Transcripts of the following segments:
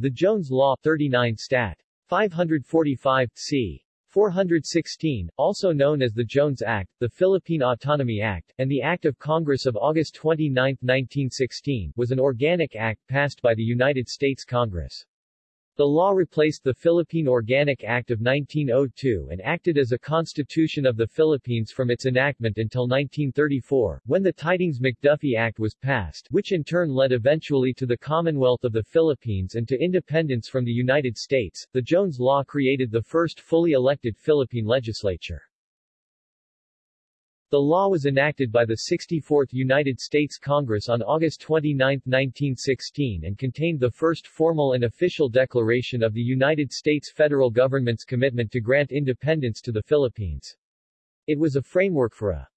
The Jones Law 39 Stat. 545, c. 416, also known as the Jones Act, the Philippine Autonomy Act, and the Act of Congress of August 29, 1916, was an organic act passed by the United States Congress. The law replaced the Philippine Organic Act of 1902 and acted as a constitution of the Philippines from its enactment until 1934, when the Tydings-McDuffie Act was passed, which in turn led eventually to the Commonwealth of the Philippines and to independence from the United States. The Jones Law created the first fully elected Philippine legislature. The law was enacted by the 64th United States Congress on August 29, 1916 and contained the first formal and official declaration of the United States federal government's commitment to grant independence to the Philippines. It was a framework for a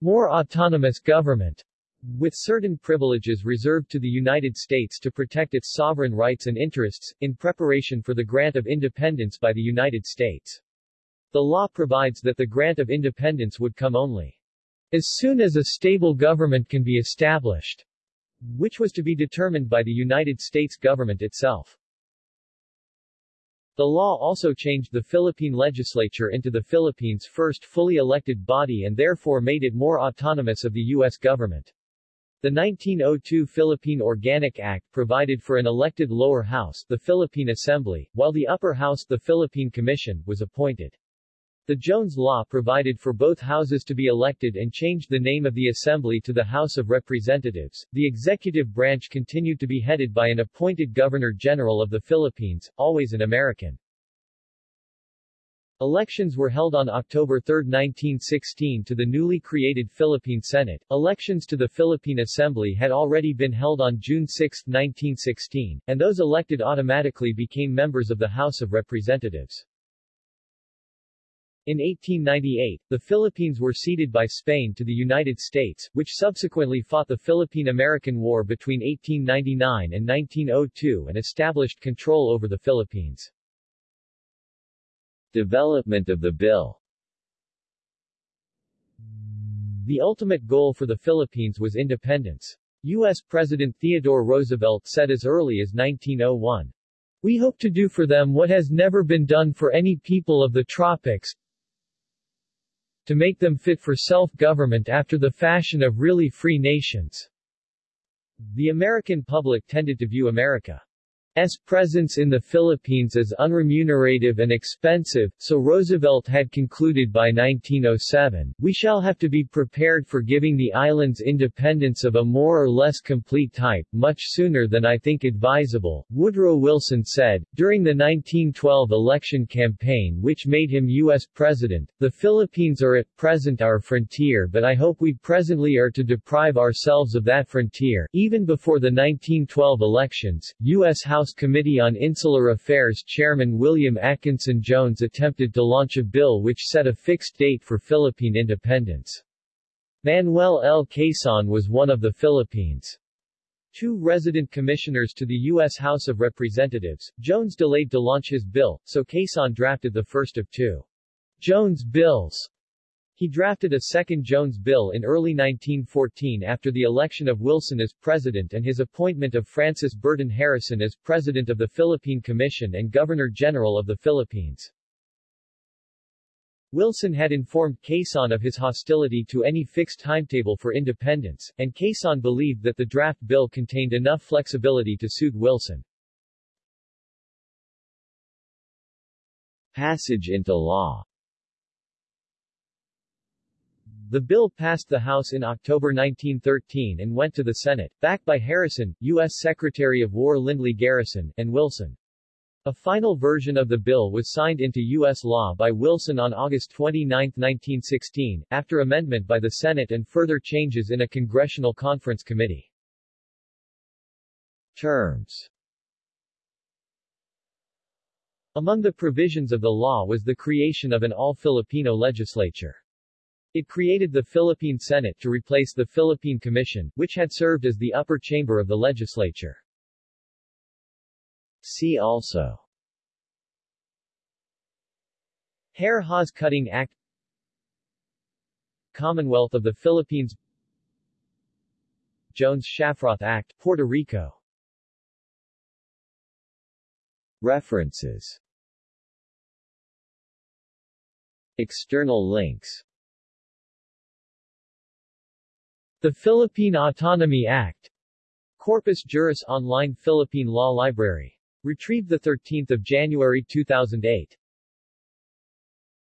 more autonomous government, with certain privileges reserved to the United States to protect its sovereign rights and interests, in preparation for the grant of independence by the United States. The law provides that the grant of independence would come only as soon as a stable government can be established, which was to be determined by the United States government itself. The law also changed the Philippine legislature into the Philippines' first fully elected body and therefore made it more autonomous of the U.S. government. The 1902 Philippine Organic Act provided for an elected lower house, the Philippine Assembly, while the upper house, the Philippine Commission, was appointed. The Jones Law provided for both houses to be elected and changed the name of the Assembly to the House of Representatives. The executive branch continued to be headed by an appointed Governor-General of the Philippines, always an American. Elections were held on October 3, 1916 to the newly created Philippine Senate. Elections to the Philippine Assembly had already been held on June 6, 1916, and those elected automatically became members of the House of Representatives. In 1898, the Philippines were ceded by Spain to the United States, which subsequently fought the Philippine-American War between 1899 and 1902 and established control over the Philippines. Development of the bill The ultimate goal for the Philippines was independence. U.S. President Theodore Roosevelt said as early as 1901, We hope to do for them what has never been done for any people of the tropics, to make them fit for self-government after the fashion of really free nations. The American public tended to view America S presence in the Philippines as unremunerative and expensive, so Roosevelt had concluded by 1907, we shall have to be prepared for giving the islands independence of a more or less complete type, much sooner than I think advisable, Woodrow Wilson said. During the 1912 election campaign which made him U.S. President, the Philippines are at present our frontier but I hope we presently are to deprive ourselves of that frontier. Even before the 1912 elections, U.S. House House Committee on Insular Affairs Chairman William Atkinson Jones attempted to launch a bill which set a fixed date for Philippine independence. Manuel L. Quezon was one of the Philippines' two resident commissioners to the U.S. House of Representatives. Jones delayed to launch his bill, so Quezon drafted the first of two Jones bills he drafted a second Jones bill in early 1914 after the election of Wilson as president and his appointment of Francis Burton Harrison as president of the Philippine Commission and Governor-General of the Philippines. Wilson had informed Quezon of his hostility to any fixed timetable for independence, and Quezon believed that the draft bill contained enough flexibility to suit Wilson. Passage into law the bill passed the House in October 1913 and went to the Senate, backed by Harrison, U.S. Secretary of War Lindley Garrison, and Wilson. A final version of the bill was signed into U.S. law by Wilson on August 29, 1916, after amendment by the Senate and further changes in a Congressional Conference Committee. Terms Among the provisions of the law was the creation of an all-Filipino legislature. It created the Philippine Senate to replace the Philippine Commission, which had served as the upper chamber of the legislature. See also. Hare Hawes Cutting Act. Commonwealth of the Philippines. Jones-Shafroth Act, Puerto Rico. References. External links The Philippine Autonomy Act Corpus Juris Online Philippine Law Library. Retrieved 13 January 2008